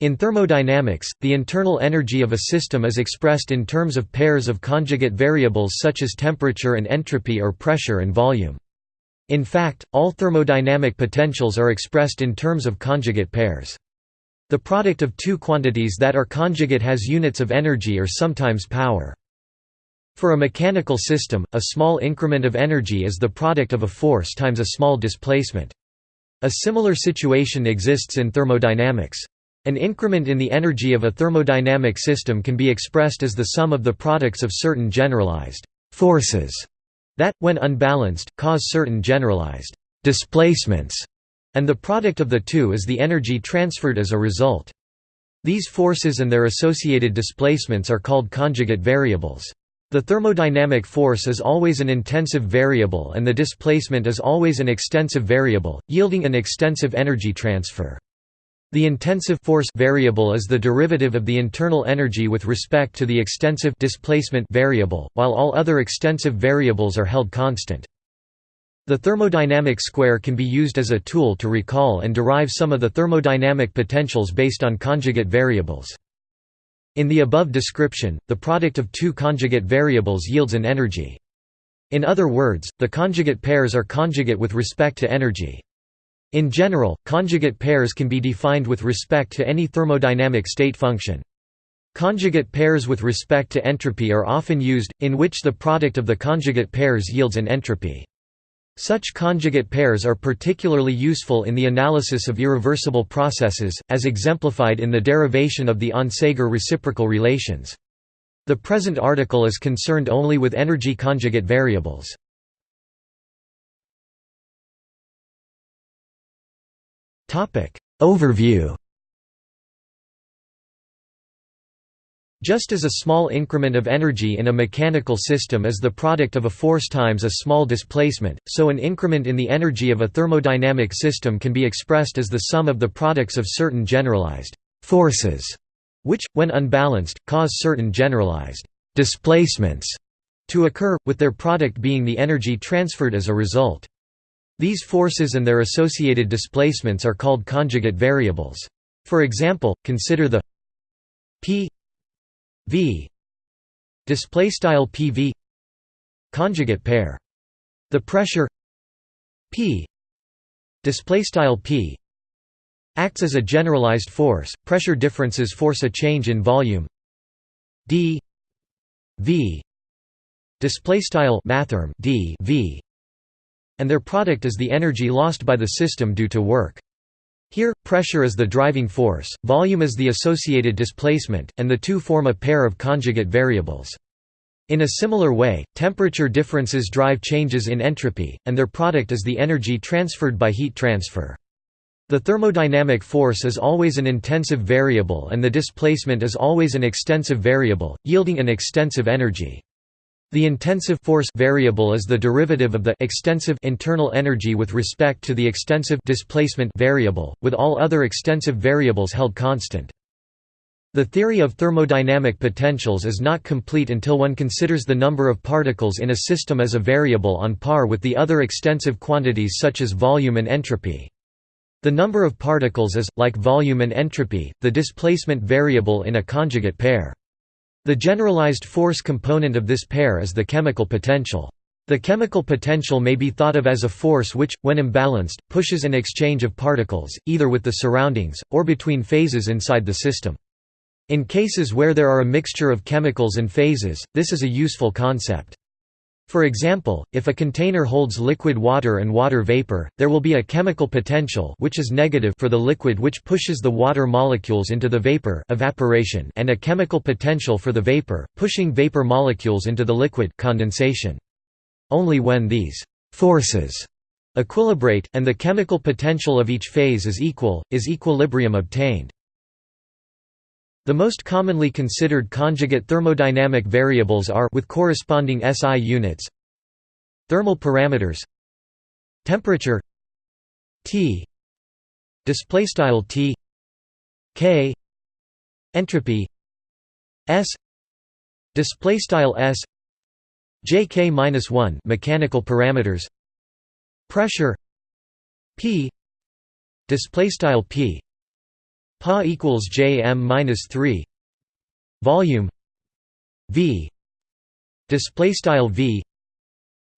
In thermodynamics, the internal energy of a system is expressed in terms of pairs of conjugate variables such as temperature and entropy or pressure and volume. In fact, all thermodynamic potentials are expressed in terms of conjugate pairs. The product of two quantities that are conjugate has units of energy or sometimes power. For a mechanical system, a small increment of energy is the product of a force times a small displacement. A similar situation exists in thermodynamics. An increment in the energy of a thermodynamic system can be expressed as the sum of the products of certain generalized forces that, when unbalanced, cause certain generalized displacements, and the product of the two is the energy transferred as a result. These forces and their associated displacements are called conjugate variables. The thermodynamic force is always an intensive variable and the displacement is always an extensive variable, yielding an extensive energy transfer. The intensive force variable is the derivative of the internal energy with respect to the extensive displacement variable, while all other extensive variables are held constant. The thermodynamic square can be used as a tool to recall and derive some of the thermodynamic potentials based on conjugate variables. In the above description, the product of two conjugate variables yields an energy. In other words, the conjugate pairs are conjugate with respect to energy. In general, conjugate pairs can be defined with respect to any thermodynamic state function. Conjugate pairs with respect to entropy are often used, in which the product of the conjugate pairs yields an entropy. Such conjugate pairs are particularly useful in the analysis of irreversible processes, as exemplified in the derivation of the Onsager reciprocal relations. The present article is concerned only with energy conjugate variables. Overview Just as a small increment of energy in a mechanical system is the product of a force times a small displacement, so an increment in the energy of a thermodynamic system can be expressed as the sum of the products of certain generalized forces, which, when unbalanced, cause certain generalized displacements to occur, with their product being the energy transferred as a result. These forces and their associated displacements are called conjugate variables. For example, consider the p v display style pv conjugate pair. The pressure p display style p acts as a generalized force. Pressure differences force a change in volume d v display style mathrm d v and their product is the energy lost by the system due to work. Here, pressure is the driving force, volume is the associated displacement, and the two form a pair of conjugate variables. In a similar way, temperature differences drive changes in entropy, and their product is the energy transferred by heat transfer. The thermodynamic force is always an intensive variable and the displacement is always an extensive variable, yielding an extensive energy. The intensive force variable is the derivative of the extensive internal energy with respect to the extensive displacement variable, with all other extensive variables held constant. The theory of thermodynamic potentials is not complete until one considers the number of particles in a system as a variable on par with the other extensive quantities such as volume and entropy. The number of particles is, like volume and entropy, the displacement variable in a conjugate pair. The generalized force component of this pair is the chemical potential. The chemical potential may be thought of as a force which, when imbalanced, pushes an exchange of particles, either with the surroundings, or between phases inside the system. In cases where there are a mixture of chemicals and phases, this is a useful concept. For example, if a container holds liquid water and water vapor, there will be a chemical potential which is negative for the liquid which pushes the water molecules into the vapor evaporation and a chemical potential for the vapor, pushing vapor molecules into the liquid condensation. Only when these forces equilibrate, and the chemical potential of each phase is equal, is equilibrium obtained. The most commonly considered conjugate thermodynamic variables are with corresponding SI units thermal parameters temperature T display style T K entropy S display style S JK-1 mechanical parameters pressure P display style P Pa equals Jm minus three. Volume V. Display style V.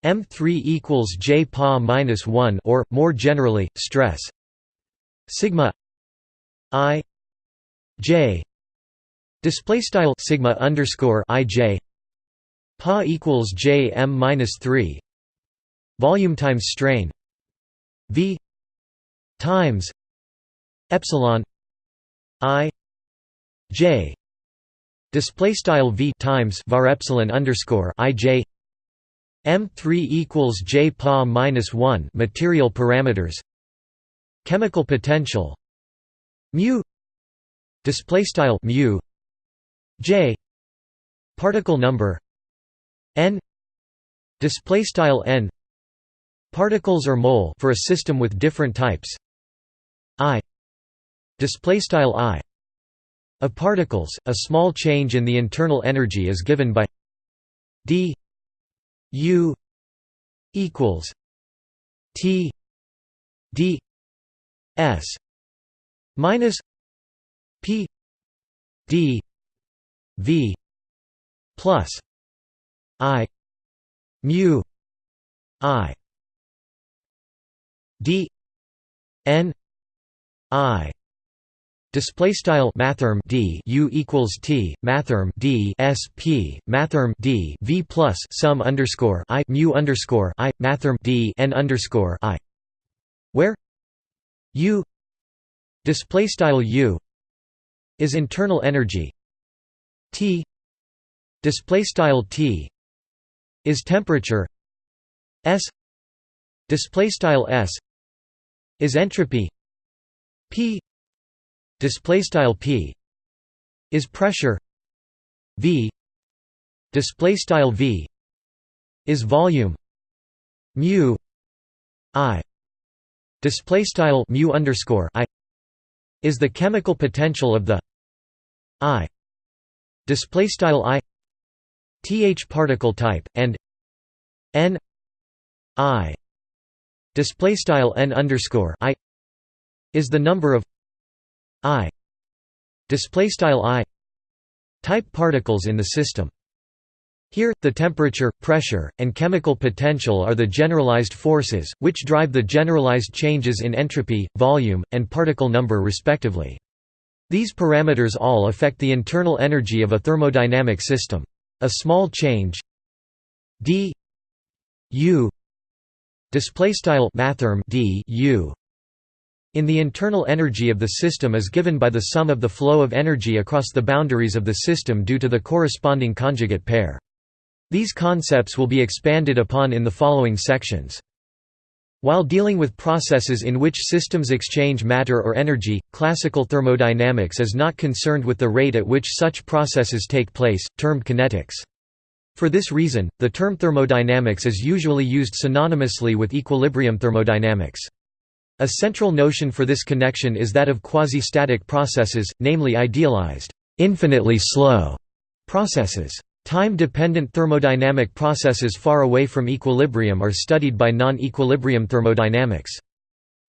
M3 equals J Pa minus one or more generally stress. Sigma I J. Display style sigma underscore I J. Pa equals J M minus three. Volume times strain. V times epsilon I J display style V times var epsilon underscore I J M3 equals J Pa minus one material parameters chemical potential mu display style mu J particle number n display style n particles or mole for a system with different types display style i of particles a small change in the internal energy is given by d u equals t d s minus p d v plus i mu i d n i Display style mathrm d u equals t mathrm d s p mathrm d v plus sum underscore i mu underscore i mathrm d n underscore i, where u display style u is internal energy. T display style t is temperature. S display style s is entropy. P display style p is pressure v. Display style v is volume mu i. Display style mu underscore i is the chemical potential of the i. Display style i th particle type and n i. Display style n underscore i is the number of i display style i type particles in the system here, the temperature, pressure, and chemical potential are the generalized forces, which drive the generalized changes in entropy, volume, and particle number respectively. These parameters all affect the internal energy of a thermodynamic system. A small change d u display style mathrm d u in the internal energy of the system is given by the sum of the flow of energy across the boundaries of the system due to the corresponding conjugate pair. These concepts will be expanded upon in the following sections. While dealing with processes in which systems exchange matter or energy, classical thermodynamics is not concerned with the rate at which such processes take place, termed kinetics. For this reason, the term thermodynamics is usually used synonymously with equilibrium thermodynamics. A central notion for this connection is that of quasi-static processes, namely idealized, infinitely slow processes. Time-dependent thermodynamic processes far away from equilibrium are studied by non-equilibrium thermodynamics.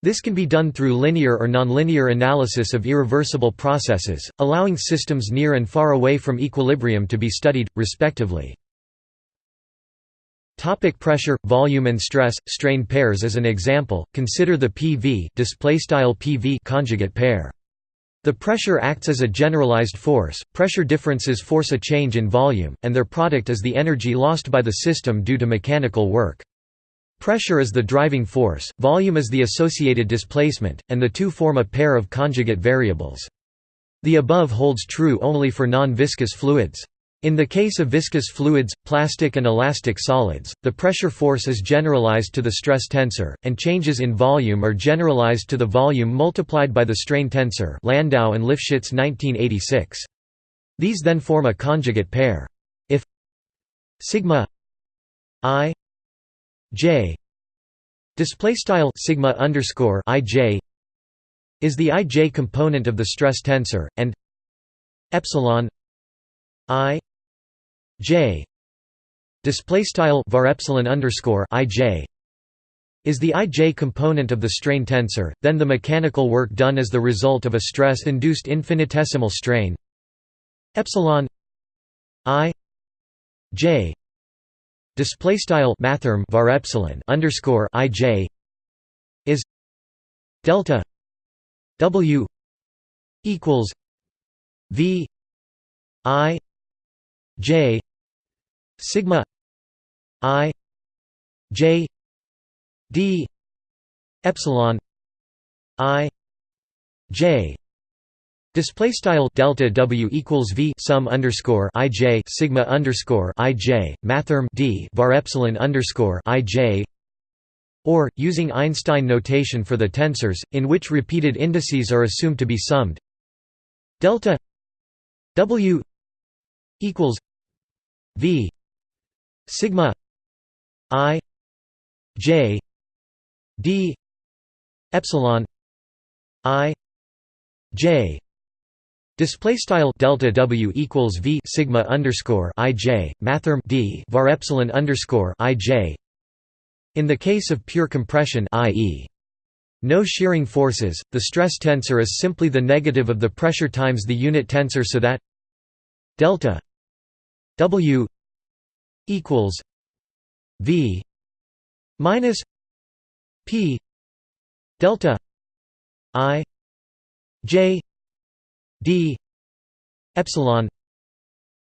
This can be done through linear or nonlinear analysis of irreversible processes, allowing systems near and far away from equilibrium to be studied, respectively. Topic pressure, volume and stress, strain pairs As an example, consider the PV, PV conjugate pair. The pressure acts as a generalized force, pressure differences force a change in volume, and their product is the energy lost by the system due to mechanical work. Pressure is the driving force, volume is the associated displacement, and the two form a pair of conjugate variables. The above holds true only for non-viscous fluids. In the case of viscous fluids, plastic and elastic solids, the pressure force is generalized to the stress tensor, and changes in volume are generalized to the volume multiplied by the strain tensor Landau and Lifshitz 1986. These then form a conjugate pair. If sigma i j display style sigma underscore i j is the i j component of the stress tensor, and epsilon i J. Display style var epsilon underscore I J is the ij component of the strain tensor, then the mechanical work done as the result of a stress-induced infinitesimal strain. Epsilon i j display style mathrm var epsilon underscore ij is delta w equals v i j sigma i j d epsilon i j Display style delta W equals V sum underscore I J sigma underscore I J mathrm D var epsilon underscore I J or using Einstein notation for the tensors, in which repeated indices are assumed to be summed. Delta W equals V sigma I J d epsilon i j Display style delta W equals V sigma underscore I J mathrm D var epsilon underscore I J. In the case of pure compression, i.e., no shearing forces, the stress tensor is simply the negative of the pressure times the unit tensor, so that delta W equals V minus P delta I J D epsilon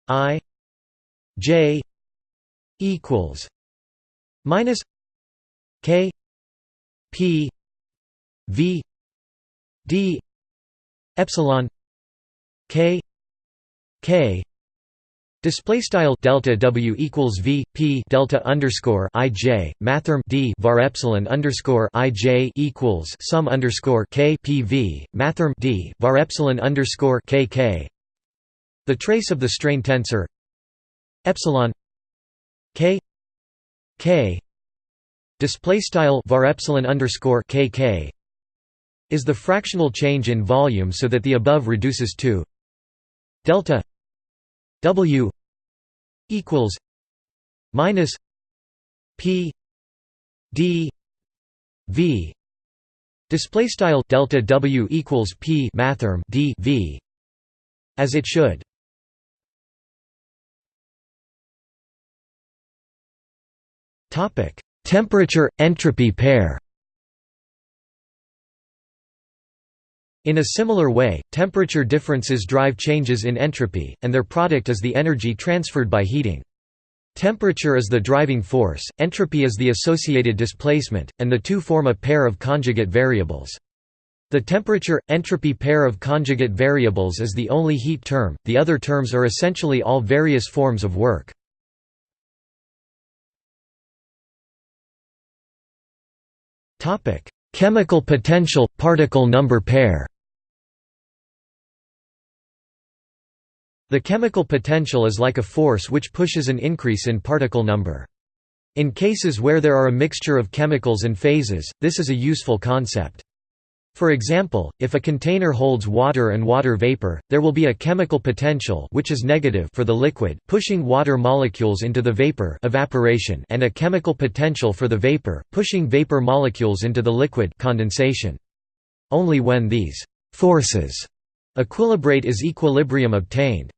I J equals minus K P V D epsilon K K Display style delta W equals V P delta underscore I J mathrm D var epsilon underscore I J equals sum underscore K P V mathrm D var epsilon underscore K K. The trace of the strain tensor epsilon K K display style var epsilon underscore K K is the fractional change in volume so that the above reduces to delta W equals minus P D V. Display style delta W equals P mathrm D V as it should. Topic temperature entropy pair In a similar way, temperature differences drive changes in entropy, and their product is the energy transferred by heating. Temperature is the driving force, entropy is the associated displacement, and the two form a pair of conjugate variables. The temperature-entropy pair of conjugate variables is the only heat term, the other terms are essentially all various forms of work. Chemical potential – particle number pair The chemical potential is like a force which pushes an increase in particle number. In cases where there are a mixture of chemicals and phases, this is a useful concept. For example, if a container holds water and water vapor, there will be a chemical potential which is negative for the liquid pushing water molecules into the vapor evaporation and a chemical potential for the vapor pushing vapor molecules into the liquid condensation. Only when these forces equilibrate is equilibrium obtained.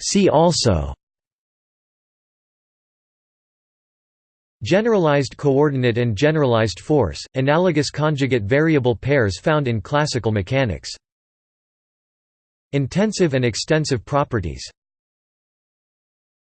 See also. Generalized coordinate and generalized force, analogous conjugate variable pairs found in classical mechanics. Intensive and extensive properties